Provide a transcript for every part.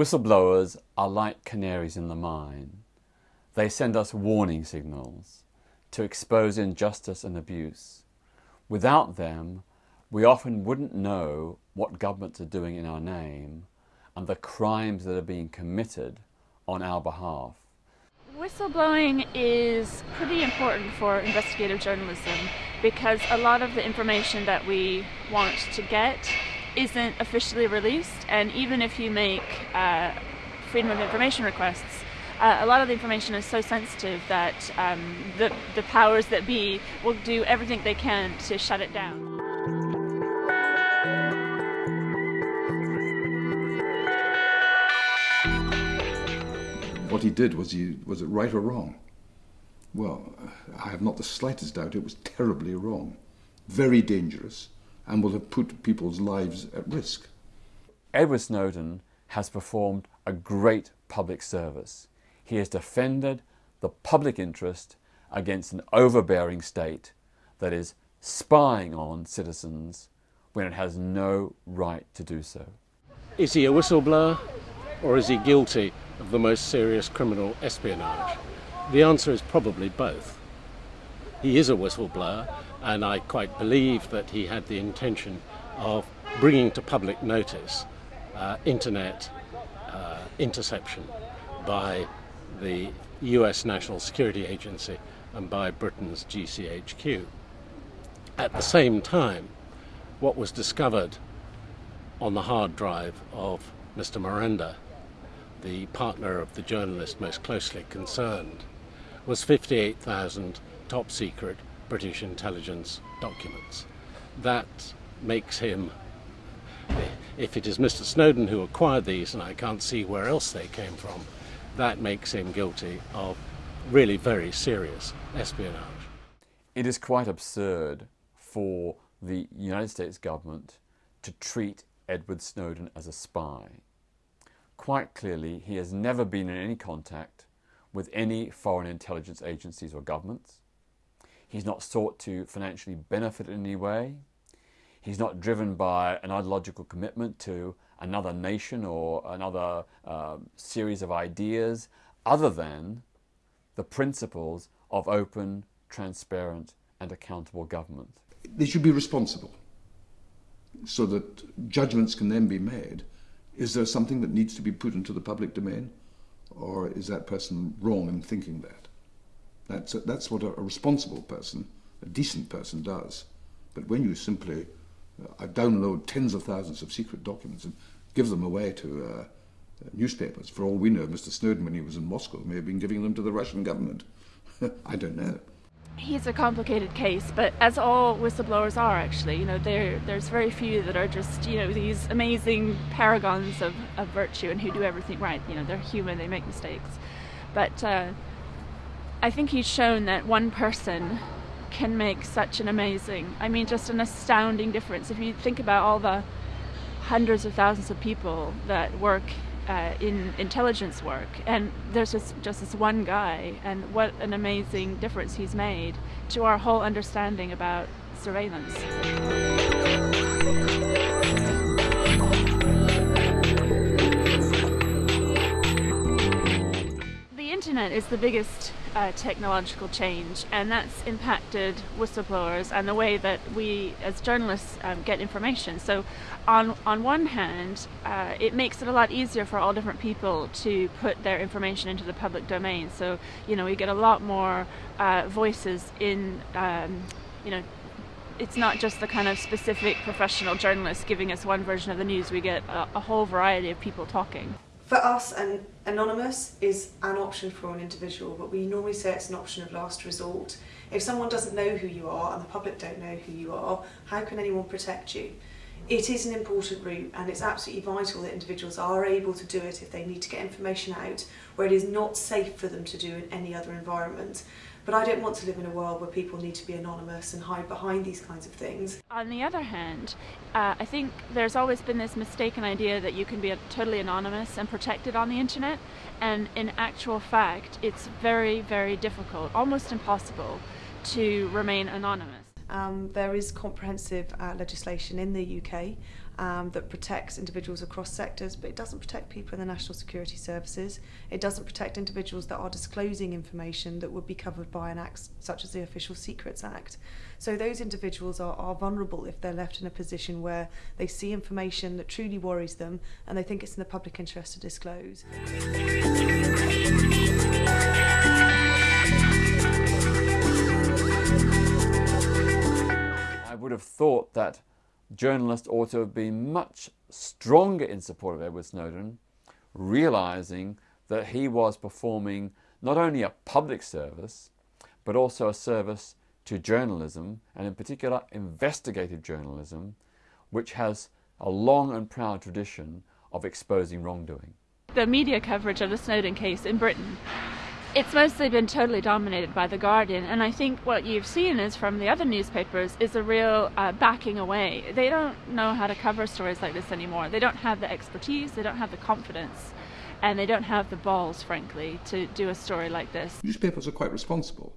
Whistleblowers are like canaries in the mine. They send us warning signals to expose injustice and abuse. Without them, we often wouldn't know what governments are doing in our name and the crimes that are being committed on our behalf. Whistleblowing is pretty important for investigative journalism because a lot of the information that we want to get isn't officially released, and even if you make uh, freedom of information requests, uh, a lot of the information is so sensitive that um, the, the powers that be will do everything they can to shut it down. What he did was he was it right or wrong? Well, I have not the slightest doubt it was terribly wrong, very dangerous, and will have put people's lives at risk. Edward Snowden has performed a great public service. He has defended the public interest against an overbearing state that is spying on citizens when it has no right to do so. Is he a whistleblower or is he guilty of the most serious criminal espionage? The answer is probably both. He is a whistleblower and I quite believe that he had the intention of bringing to public notice uh, internet uh, interception by the US National Security Agency and by Britain's GCHQ. At the same time, what was discovered on the hard drive of Mr. Miranda, the partner of the journalist most closely concerned, was 58,000 top secret British intelligence documents. That makes him, if it is Mr. Snowden who acquired these, and I can't see where else they came from, that makes him guilty of really very serious espionage. It is quite absurd for the United States government to treat Edward Snowden as a spy. Quite clearly, he has never been in any contact with any foreign intelligence agencies or governments. He's not sought to financially benefit in any way. He's not driven by an ideological commitment to another nation or another uh, series of ideas other than the principles of open, transparent and accountable government. They should be responsible so that judgments can then be made. Is there something that needs to be put into the public domain? Or is that person wrong in thinking that? That's, a, that's what a, a, responsible person, a decent person does. But when you simply uh, download tens of thousands of secret documents and give them away to uh, newspapers, for all we know, Mr. Snowden, when he was in Moscow, may have been giving them to the Russian government. I don't know. He's a complicated case, but as all whistleblowers are actually, you know, there there's very few that are just, you know, these amazing paragons of, of virtue and who do everything right. You know, they're human, they make mistakes. But uh, I think he's shown that one person can make such an amazing, I mean, just an astounding difference. If you think about all the hundreds of thousands of people that work uh, in intelligence work, and there's just, just this one guy, and what an amazing difference he's made to our whole understanding about surveillance. The internet is the biggest uh, technological change, and that's impacted whistleblowers and the way that we, as journalists, um, get information. So, on on one hand, uh, it makes it a lot easier for all different people to put their information into the public domain. So, you know, we get a lot more uh, voices in, um, you know. It's not just the kind of specific professional journalists giving us one version of the news. We get a, a whole variety of people talking. For us, an anonymous is an option for an individual, but we normally say it's an option of last resort. If someone doesn't know who you are and the public don't know who you are, how can anyone protect you? It is an important route and it's absolutely vital that individuals are able to do it if they need to get information out where it is not safe for them to do in any other environment. But I don't want to live in a world where people need to be anonymous and hide behind these kinds of things. On the other hand, uh, I think there's always been this mistaken idea that you can be totally anonymous and protected on the internet, and in actual fact, it's very, very difficult, almost impossible, to remain anonymous. Um, there is comprehensive uh, legislation in the UK um, that protects individuals across sectors, but it doesn't protect people in the National Security Services. It doesn't protect individuals that are disclosing information that would be covered by an act such as the Official Secrets Act. So those individuals are, are vulnerable if they're left in a position where they see information that truly worries them and they think it's in the public interest to disclose. Would have thought that journalists ought to have been much stronger in support of Edward Snowden, realizing that he was performing not only a public service, but also a service to journalism, and in particular investigative journalism, which has a long and proud tradition of exposing wrongdoing. The media coverage of the Snowden case in Britain it's mostly been totally dominated by The Guardian, and I think what you've seen is from the other newspapers is a real uh, backing away. They don't know how to cover stories like this anymore. They don't have the expertise, they don't have the confidence, and they don't have the balls, frankly, to do a story like this. Newspapers are quite responsible.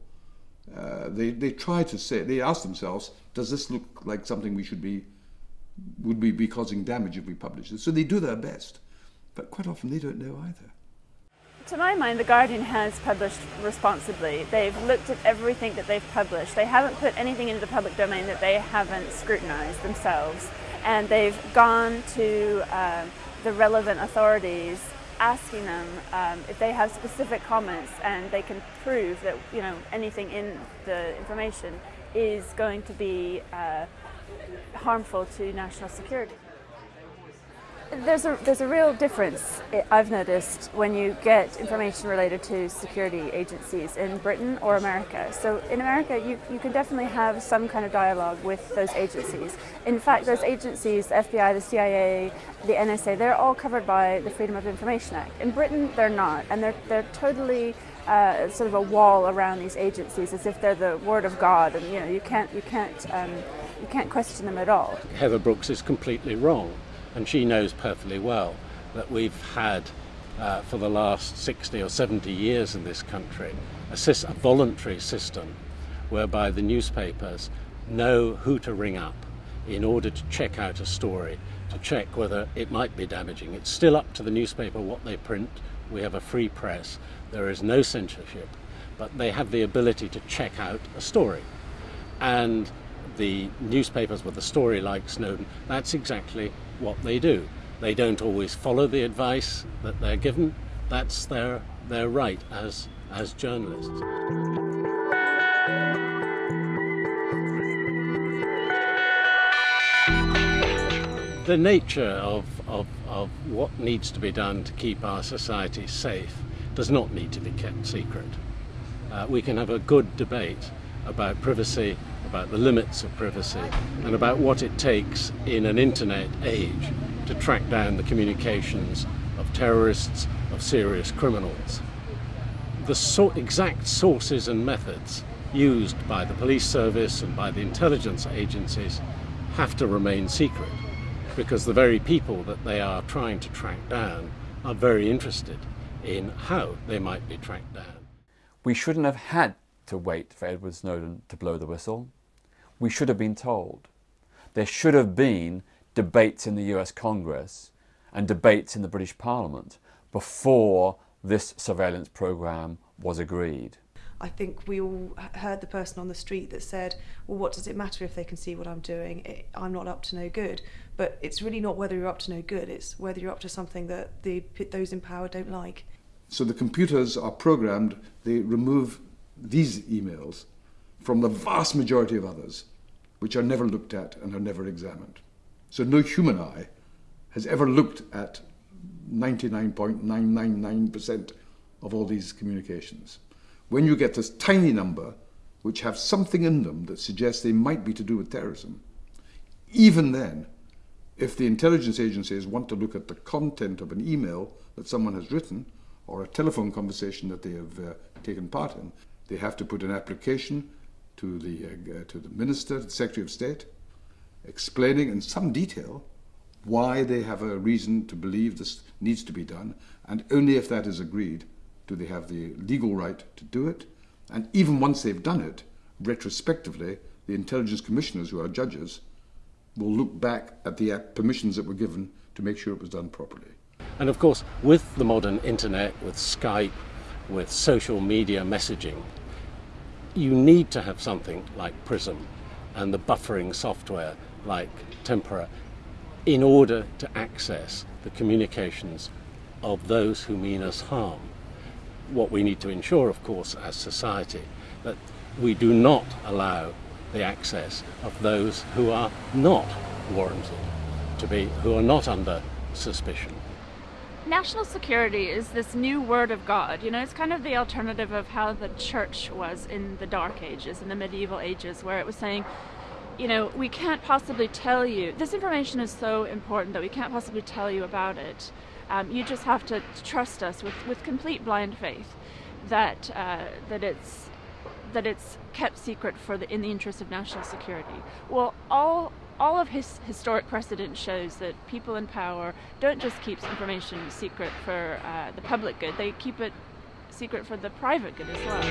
Uh, they, they try to say, they ask themselves, does this look like something we should be, would we be causing damage if we publish this? So they do their best. But quite often they don't know either. To my mind, The Guardian has published responsibly. They've looked at everything that they've published. They haven't put anything into the public domain that they haven't scrutinized themselves. And they've gone to uh, the relevant authorities asking them um, if they have specific comments and they can prove that you know anything in the information is going to be uh, harmful to national security. There's a, there's a real difference, I've noticed, when you get information related to security agencies in Britain or America. So in America, you, you can definitely have some kind of dialogue with those agencies. In fact, those agencies, the FBI, the CIA, the NSA, they're all covered by the Freedom of Information Act. In Britain, they're not, and they're, they're totally uh, sort of a wall around these agencies as if they're the word of God, and you know, you can't, you can't, um, you can't question them at all. Heather Brooks is completely wrong and she knows perfectly well that we've had uh, for the last 60 or 70 years in this country a, a voluntary system whereby the newspapers know who to ring up in order to check out a story, to check whether it might be damaging. It's still up to the newspaper what they print. We have a free press. There is no censorship, but they have the ability to check out a story. And the newspapers with a story like Snowden, that's exactly what they do. They don't always follow the advice that they're given. That's their, their right as, as journalists. The nature of, of, of what needs to be done to keep our society safe does not need to be kept secret. Uh, we can have a good debate about privacy about the limits of privacy and about what it takes in an internet age to track down the communications of terrorists, of serious criminals. The so exact sources and methods used by the police service and by the intelligence agencies have to remain secret because the very people that they are trying to track down are very interested in how they might be tracked down. We shouldn't have had to wait for Edward Snowden to blow the whistle we should have been told. There should have been debates in the US Congress and debates in the British Parliament before this surveillance program was agreed. I think we all heard the person on the street that said, well, what does it matter if they can see what I'm doing? It, I'm not up to no good. But it's really not whether you're up to no good, it's whether you're up to something that the, those in power don't like. So the computers are programmed, they remove these emails from the vast majority of others which are never looked at and are never examined. So no human eye has ever looked at 99.999% of all these communications. When you get this tiny number which have something in them that suggests they might be to do with terrorism, even then, if the intelligence agencies want to look at the content of an email that someone has written or a telephone conversation that they have uh, taken part in, they have to put an application to the, uh, to the Minister, the Secretary of State, explaining in some detail why they have a reason to believe this needs to be done, and only if that is agreed do they have the legal right to do it. And even once they've done it, retrospectively, the intelligence commissioners, who are judges, will look back at the permissions that were given to make sure it was done properly. And of course, with the modern internet, with Skype, with social media messaging, you need to have something like Prism and the buffering software like Tempora in order to access the communications of those who mean us harm. What we need to ensure, of course, as society, that we do not allow the access of those who are not warranted to be, who are not under suspicion. National security is this new word of God. You know, it's kind of the alternative of how the church was in the Dark Ages, in the medieval ages, where it was saying, you know, we can't possibly tell you, this information is so important that we can't possibly tell you about it. Um, you just have to trust us with, with complete blind faith that, uh, that it's that it's kept secret for the in the interest of national security. Well, all all of his historic precedent shows that people in power don't just keep information secret for uh, the public good; they keep it secret for the private good as well.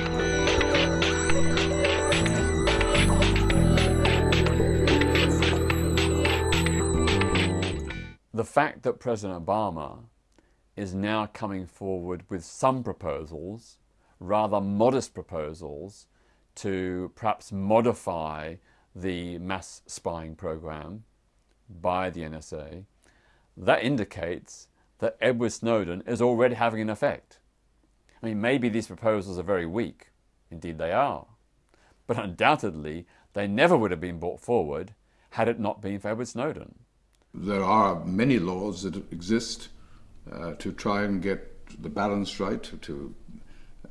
The fact that President Obama is now coming forward with some proposals, rather modest proposals, to perhaps modify the mass spying program by the NSA, that indicates that Edward Snowden is already having an effect. I mean, maybe these proposals are very weak. Indeed, they are. But undoubtedly, they never would have been brought forward had it not been for Edward Snowden. There are many laws that exist uh, to try and get the balance right, to,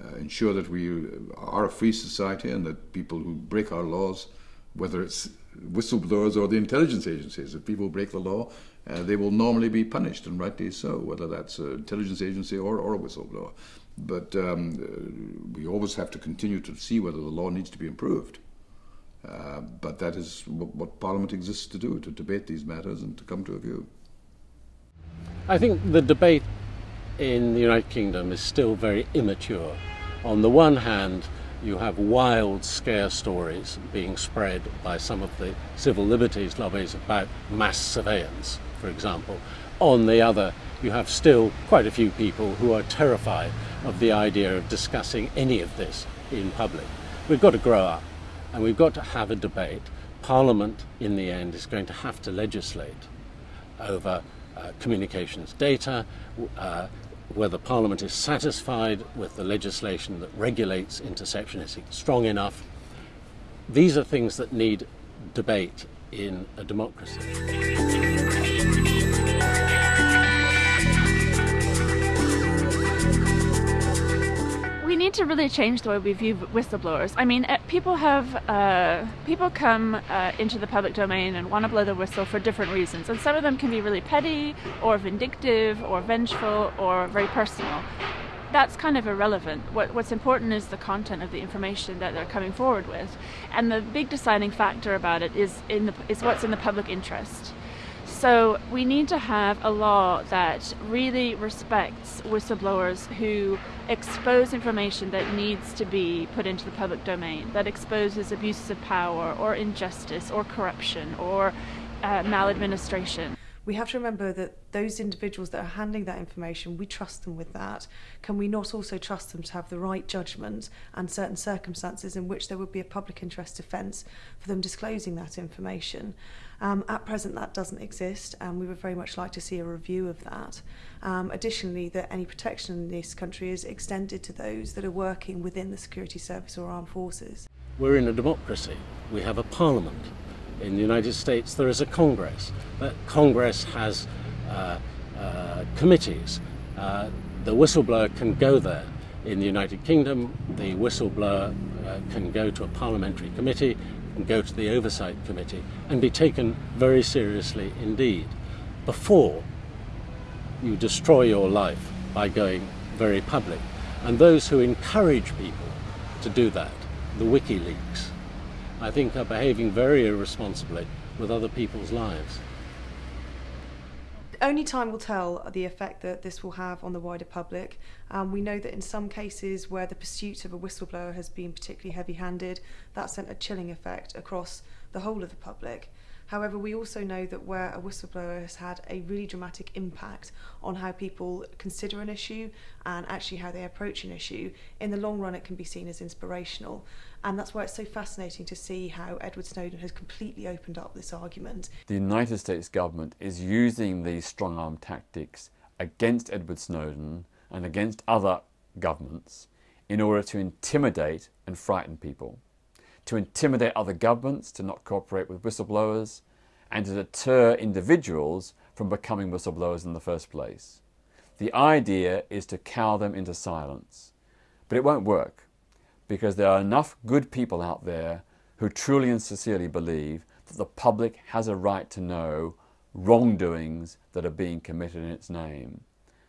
uh, ensure that we are a free society and that people who break our laws, whether it's whistleblowers or the intelligence agencies, if people break the law, uh, they will normally be punished, and rightly so, whether that's an intelligence agency or, or a whistleblower. But um, we always have to continue to see whether the law needs to be improved. Uh, but that is what Parliament exists to do, to debate these matters and to come to a view. I think the debate in the United Kingdom is still very immature. On the one hand, you have wild scare stories being spread by some of the civil liberties lobbies about mass surveillance, for example. On the other, you have still quite a few people who are terrified of the idea of discussing any of this in public. We've got to grow up and we've got to have a debate. Parliament, in the end, is going to have to legislate over uh, communications data, uh, whether Parliament is satisfied with the legislation that regulates interception is it strong enough. These are things that need debate in a democracy. Need to really change the way we view whistleblowers. I mean, eh, people have uh, people come uh, into the public domain and want to blow the whistle for different reasons, and some of them can be really petty, or vindictive, or vengeful, or very personal. That's kind of irrelevant. What, what's important is the content of the information that they're coming forward with, and the big deciding factor about it is in the is what's in the public interest. So we need to have a law that really respects whistleblowers who expose information that needs to be put into the public domain, that exposes abuses of power or injustice or corruption or uh, maladministration we have to remember that those individuals that are handling that information, we trust them with that. Can we not also trust them to have the right judgment and certain circumstances in which there would be a public interest defence for them disclosing that information? Um, at present, that doesn't exist, and we would very much like to see a review of that. Um, additionally, that any protection in this country is extended to those that are working within the security service or armed forces. We're in a democracy. We have a parliament in the United States, there is a Congress. That Congress has uh, uh, committees. Uh, the whistleblower can go there. In the United Kingdom, the whistleblower uh, can go to a parliamentary committee, and go to the oversight committee, and be taken very seriously indeed. Before you destroy your life by going very public. And those who encourage people to do that, the WikiLeaks, I think are behaving very irresponsibly with other people's lives. only time will tell the effect that this will have on the wider public. Um, we know that in some cases where the pursuit of a whistleblower has been particularly heavy-handed, that sent a chilling effect across the whole of the public. However, we also know that where a whistleblower has had a really dramatic impact on how people consider an issue and actually how they approach an issue, in the long run it can be seen as inspirational. And that's why it's so fascinating to see how Edward Snowden has completely opened up this argument. The United States government is using these strong arm tactics against Edward Snowden and against other governments in order to intimidate and frighten people, to intimidate other governments to not cooperate with whistleblowers, and to deter individuals from becoming whistleblowers in the first place. The idea is to cow them into silence, but it won't work because there are enough good people out there who truly and sincerely believe that the public has a right to know wrongdoings that are being committed in its name.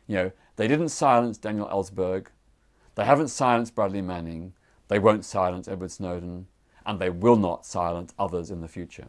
You know, they didn't silence Daniel Ellsberg, they haven't silenced Bradley Manning, they won't silence Edward Snowden, and they will not silence others in the future.